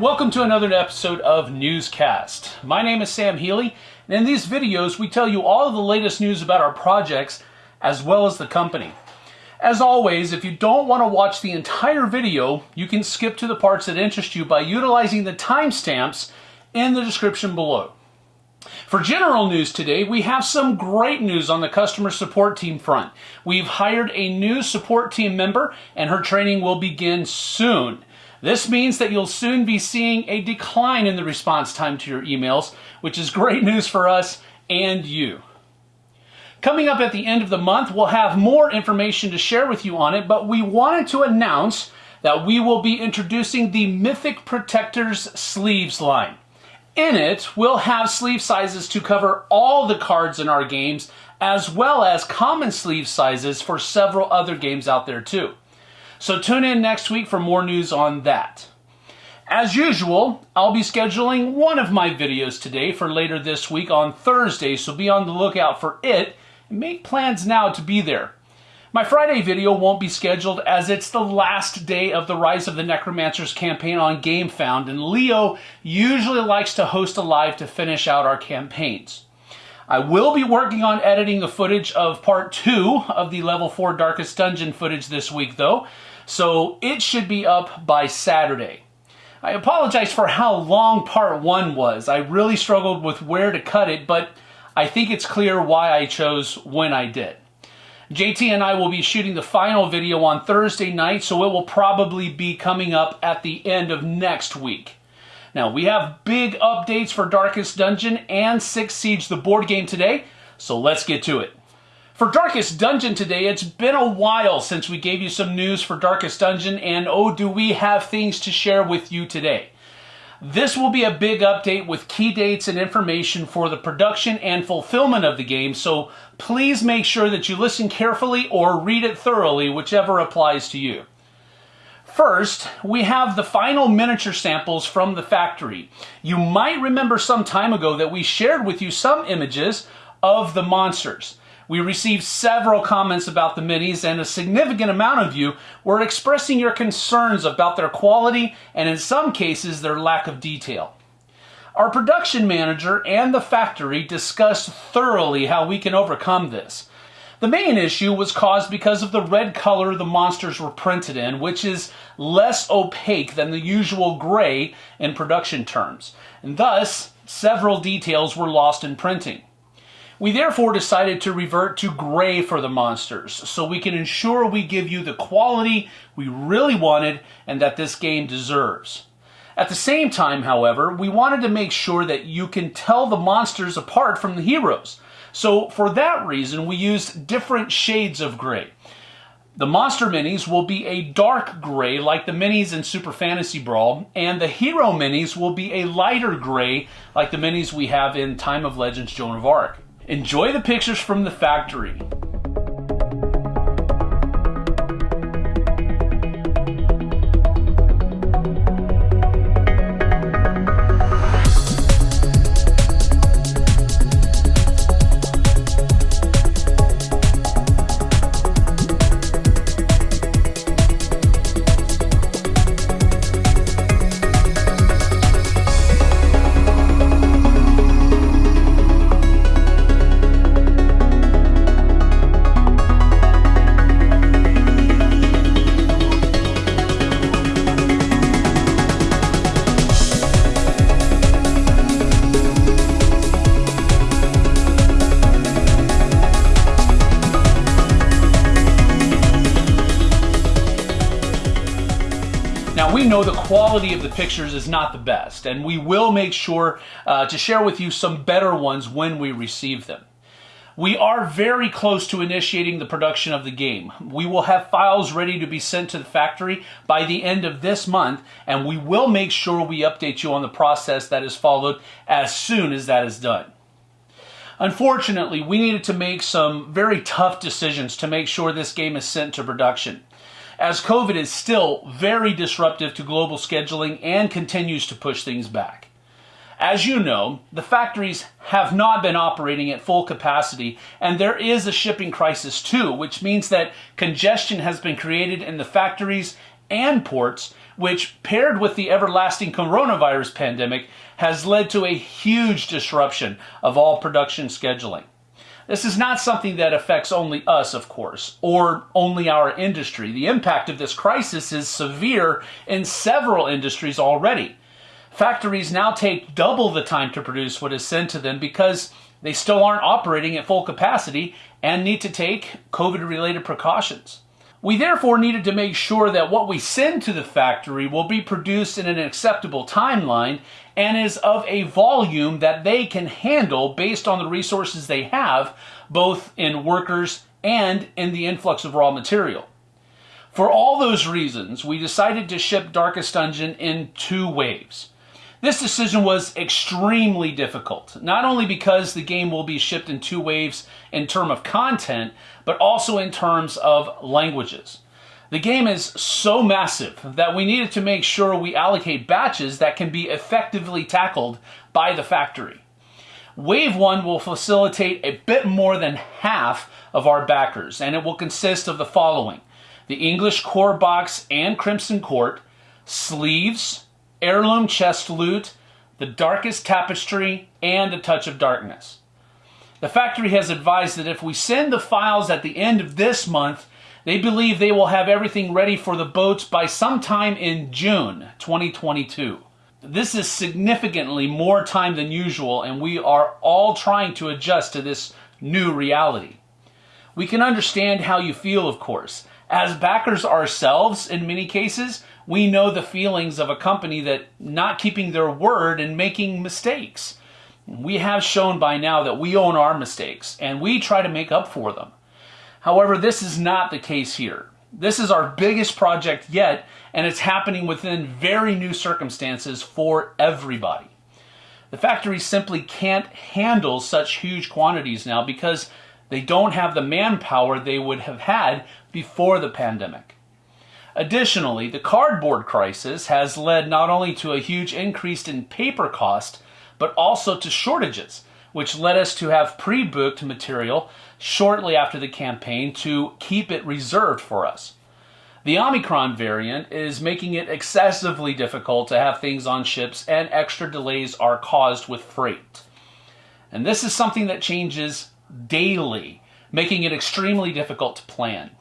welcome to another episode of Newscast. My name is Sam Healy, and in these videos we tell you all of the latest news about our projects as well as the company. As always, if you don't want to watch the entire video, you can skip to the parts that interest you by utilizing the timestamps in the description below. For general news today, we have some great news on the customer support team front. We've hired a new support team member and her training will begin soon. This means that you'll soon be seeing a decline in the response time to your emails, which is great news for us and you. Coming up at the end of the month, we'll have more information to share with you on it, but we wanted to announce that we will be introducing the Mythic Protectors sleeves line. In it, we'll have sleeve sizes to cover all the cards in our games, as well as common sleeve sizes for several other games out there too. So tune in next week for more news on that. As usual, I'll be scheduling one of my videos today for later this week on Thursday, so be on the lookout for it and make plans now to be there. My Friday video won't be scheduled as it's the last day of the Rise of the Necromancers campaign on GameFound, and Leo usually likes to host a live to finish out our campaigns. I will be working on editing the footage of part two of the level four Darkest Dungeon footage this week though, so it should be up by Saturday. I apologize for how long part one was. I really struggled with where to cut it, but I think it's clear why I chose when I did. JT and I will be shooting the final video on Thursday night, so it will probably be coming up at the end of next week. Now, we have big updates for Darkest Dungeon and Six Siege, the board game today, so let's get to it. For Darkest Dungeon today, it's been a while since we gave you some news for Darkest Dungeon, and oh, do we have things to share with you today. This will be a big update with key dates and information for the production and fulfillment of the game, so please make sure that you listen carefully or read it thoroughly, whichever applies to you. First, we have the final miniature samples from the factory. You might remember some time ago that we shared with you some images of the monsters. We received several comments about the minis and a significant amount of you were expressing your concerns about their quality and in some cases their lack of detail. Our production manager and the factory discussed thoroughly how we can overcome this. The main issue was caused because of the red color the monsters were printed in, which is less opaque than the usual gray in production terms, and thus several details were lost in printing. We therefore decided to revert to gray for the monsters, so we can ensure we give you the quality we really wanted and that this game deserves. At the same time, however, we wanted to make sure that you can tell the monsters apart from the heroes, so for that reason, we used different shades of gray. The Monster Minis will be a dark gray like the Minis in Super Fantasy Brawl, and the Hero Minis will be a lighter gray like the Minis we have in Time of Legends Joan of Arc. Enjoy the pictures from the factory. Know the quality of the pictures is not the best, and we will make sure uh, to share with you some better ones when we receive them. We are very close to initiating the production of the game. We will have files ready to be sent to the factory by the end of this month, and we will make sure we update you on the process that is followed as soon as that is done. Unfortunately, we needed to make some very tough decisions to make sure this game is sent to production as COVID is still very disruptive to global scheduling and continues to push things back. As you know, the factories have not been operating at full capacity, and there is a shipping crisis too, which means that congestion has been created in the factories and ports, which paired with the everlasting coronavirus pandemic has led to a huge disruption of all production scheduling. This is not something that affects only us, of course, or only our industry. The impact of this crisis is severe in several industries already. Factories now take double the time to produce what is sent to them because they still aren't operating at full capacity and need to take COVID related precautions. We therefore needed to make sure that what we send to the factory will be produced in an acceptable timeline and is of a volume that they can handle based on the resources they have, both in workers and in the influx of raw material. For all those reasons, we decided to ship Darkest Dungeon in two waves. This decision was extremely difficult, not only because the game will be shipped in two waves in terms of content, but also in terms of languages. The game is so massive that we needed to make sure we allocate batches that can be effectively tackled by the factory. Wave 1 will facilitate a bit more than half of our backers, and it will consist of the following. The English Core Box and Crimson Court, sleeves, heirloom chest loot, the darkest tapestry, and a touch of darkness. The factory has advised that if we send the files at the end of this month, they believe they will have everything ready for the boats by sometime in June 2022. This is significantly more time than usual, and we are all trying to adjust to this new reality. We can understand how you feel, of course. As backers ourselves, in many cases, we know the feelings of a company that not keeping their word and making mistakes. We have shown by now that we own our mistakes and we try to make up for them. However, this is not the case here. This is our biggest project yet, and it's happening within very new circumstances for everybody. The factory simply can't handle such huge quantities now because they don't have the manpower they would have had before the pandemic. Additionally, the cardboard crisis has led not only to a huge increase in paper cost, but also to shortages, which led us to have pre-booked material shortly after the campaign to keep it reserved for us. The Omicron variant is making it excessively difficult to have things on ships and extra delays are caused with freight. And this is something that changes daily, making it extremely difficult to plan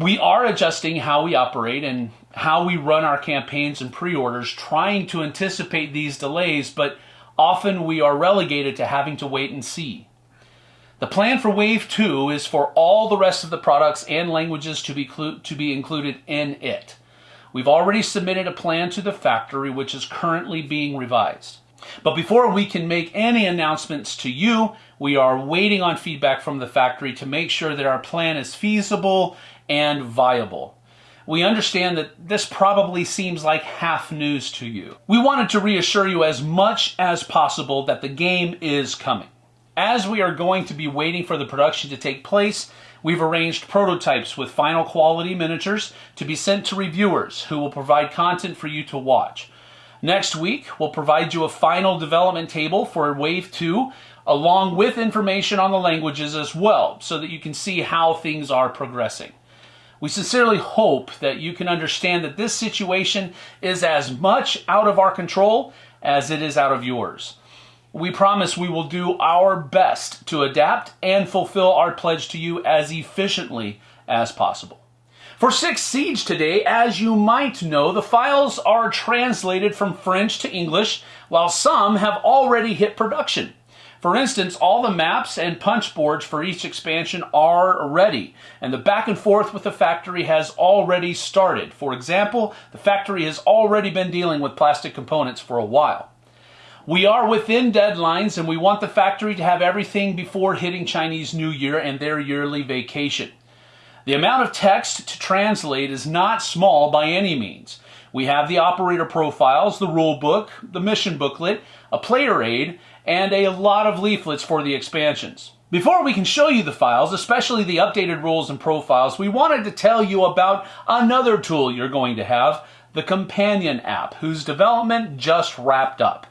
we are adjusting how we operate and how we run our campaigns and pre-orders, trying to anticipate these delays, but often we are relegated to having to wait and see. The plan for Wave 2 is for all the rest of the products and languages to be, to be included in it. We've already submitted a plan to the factory which is currently being revised. But before we can make any announcements to you, we are waiting on feedback from the factory to make sure that our plan is feasible and viable. We understand that this probably seems like half news to you. We wanted to reassure you as much as possible that the game is coming. As we are going to be waiting for the production to take place, we've arranged prototypes with final quality miniatures to be sent to reviewers who will provide content for you to watch. Next week, we'll provide you a final development table for Wave 2, along with information on the languages as well, so that you can see how things are progressing. We sincerely hope that you can understand that this situation is as much out of our control as it is out of yours. We promise we will do our best to adapt and fulfill our pledge to you as efficiently as possible. For Six Siege today, as you might know, the files are translated from French to English, while some have already hit production. For instance, all the maps and punch boards for each expansion are ready, and the back and forth with the factory has already started. For example, the factory has already been dealing with plastic components for a while. We are within deadlines and we want the factory to have everything before hitting Chinese New Year and their yearly vacation. The amount of text to translate is not small by any means. We have the operator profiles, the rule book, the mission booklet, a player aid, and a lot of leaflets for the expansions. Before we can show you the files, especially the updated rules and profiles, we wanted to tell you about another tool you're going to have, the Companion app, whose development just wrapped up.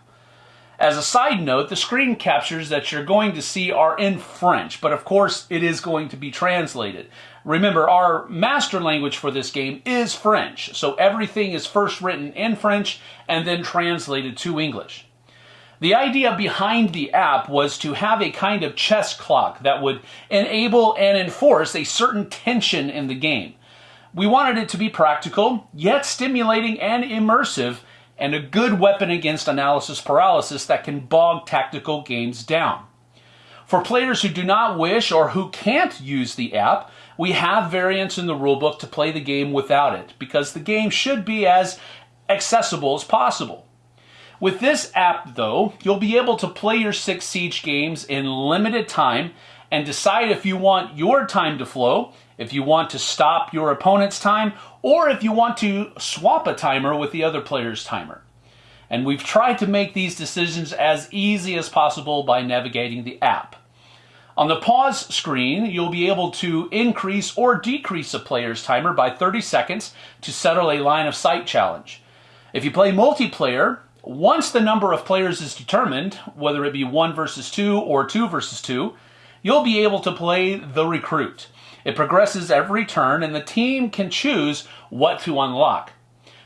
As a side note, the screen captures that you're going to see are in French, but of course it is going to be translated. Remember, our master language for this game is French, so everything is first written in French and then translated to English. The idea behind the app was to have a kind of chess clock that would enable and enforce a certain tension in the game. We wanted it to be practical, yet stimulating and immersive, and a good weapon against analysis paralysis that can bog tactical games down. For players who do not wish or who can't use the app, we have variants in the rulebook to play the game without it, because the game should be as accessible as possible. With this app, though, you'll be able to play your six Siege games in limited time and decide if you want your time to flow, if you want to stop your opponent's time, or if you want to swap a timer with the other player's timer. And we've tried to make these decisions as easy as possible by navigating the app. On the pause screen, you'll be able to increase or decrease a player's timer by 30 seconds to settle a line of sight challenge. If you play multiplayer, once the number of players is determined, whether it be 1 versus 2 or 2 versus 2, you'll be able to play the recruit. It progresses every turn and the team can choose what to unlock.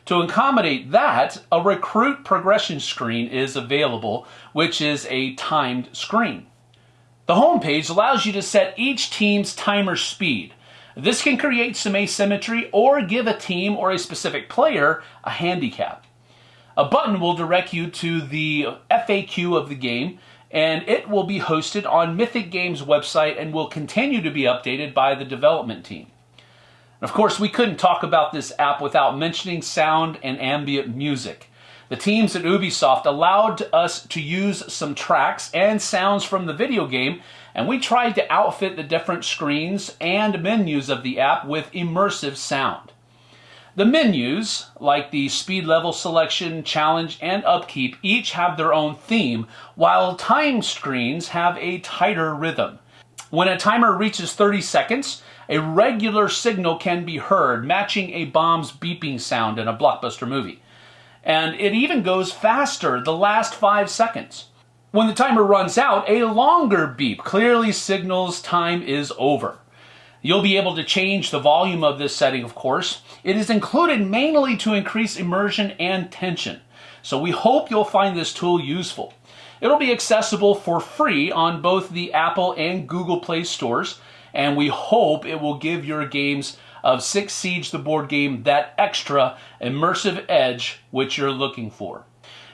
To accommodate that, a recruit progression screen is available, which is a timed screen. The home page allows you to set each team's timer speed. This can create some asymmetry or give a team or a specific player a handicap. A button will direct you to the FAQ of the game, and it will be hosted on Mythic Games website and will continue to be updated by the development team. Of course, we couldn't talk about this app without mentioning sound and ambient music. The teams at Ubisoft allowed us to use some tracks and sounds from the video game, and we tried to outfit the different screens and menus of the app with immersive sound. The menus, like the speed level selection, challenge, and upkeep, each have their own theme, while time screens have a tighter rhythm. When a timer reaches 30 seconds, a regular signal can be heard, matching a bomb's beeping sound in a blockbuster movie. And it even goes faster the last five seconds. When the timer runs out, a longer beep clearly signals time is over. You'll be able to change the volume of this setting, of course. It is included mainly to increase immersion and tension. So we hope you'll find this tool useful. It'll be accessible for free on both the Apple and Google Play stores, and we hope it will give your games of Six Siege the board game that extra immersive edge which you're looking for.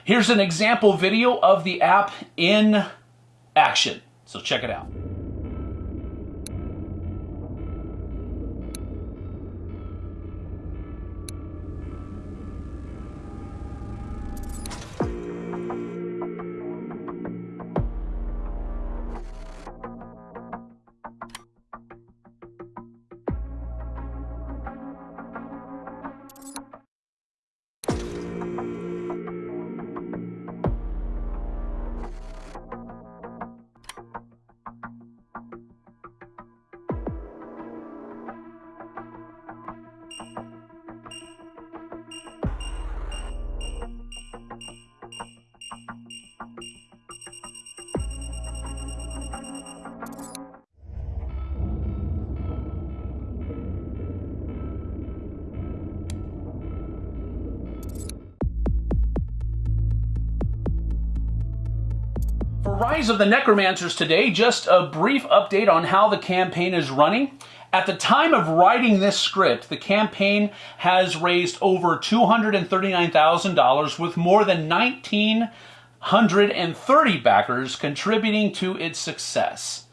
Here's an example video of the app in action. So check it out. Rise of the Necromancers today, just a brief update on how the campaign is running. At the time of writing this script, the campaign has raised over $239,000 with more than 1,930 backers contributing to its success.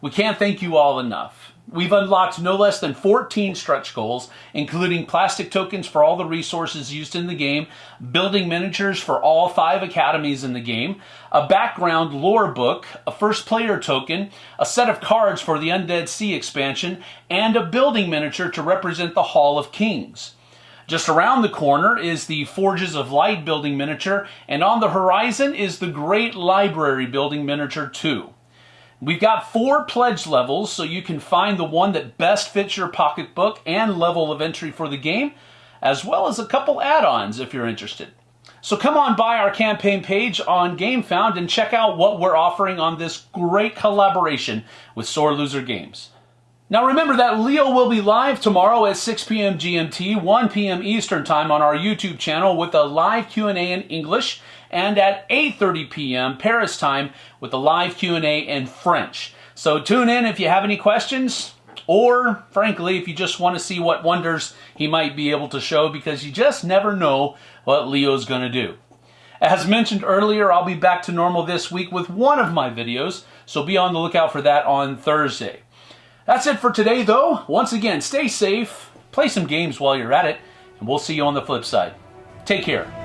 We can't thank you all enough. We've unlocked no less than 14 stretch goals, including plastic tokens for all the resources used in the game, building miniatures for all five academies in the game, a background lore book, a first player token, a set of cards for the Undead Sea expansion, and a building miniature to represent the Hall of Kings. Just around the corner is the Forges of Light building miniature, and on the horizon is the Great Library building miniature 2. We've got four pledge levels, so you can find the one that best fits your pocketbook and level of entry for the game, as well as a couple add-ons if you're interested. So come on by our campaign page on GameFound and check out what we're offering on this great collaboration with Sore Loser Games. Now remember that Leo will be live tomorrow at 6 p.m. GMT, 1 p.m. Eastern Time on our YouTube channel with a live Q&A in English and at 8:30 p.m. Paris time with a live Q&A in French. So tune in if you have any questions or frankly if you just want to see what wonders he might be able to show because you just never know what Leo's going to do. As mentioned earlier, I'll be back to normal this week with one of my videos, so be on the lookout for that on Thursday. That's it for today, though. Once again, stay safe, play some games while you're at it, and we'll see you on the flip side. Take care.